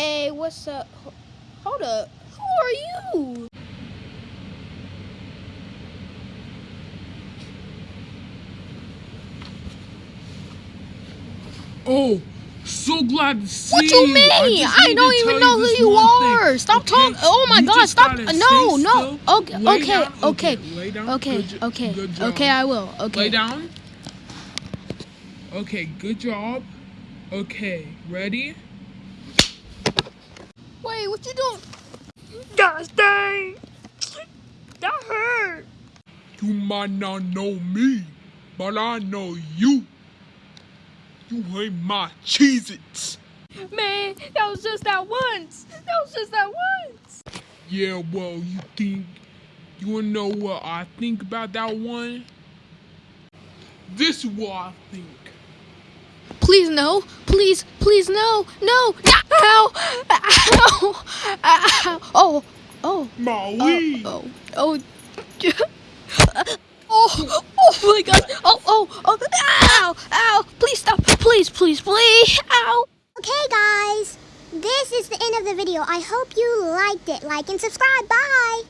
Hey, what's up? Hold up. Who are you? Oh, so glad to see you. What you mean? I, I, don't even know who you one thing, are. Stop okay? talking. Oh my You God! Stop. No, no. Okay, okay, okay, okay, Good okay, good okay. I will. Okay. Lay down. Okay, good job. Okay, ready? What you doing? Gosh dang! That hurt. You might not know me, but I know you. You ain't my Cheez-Its. Man, that was just that once. That was just that once. Yeah, well, you think you wanna know what I think about that one? This is what I think. Please no. Please, please no. No. Ow! Ow! Ow! Oh. Oh. My Oh. Oh. Oh. Oh, oh my god. Oh, oh, oh. Ow, ow. Please stop. Please, please, please. Ow. Okay, guys, this is the end of the video. I hope you liked it. Like and subscribe. Bye.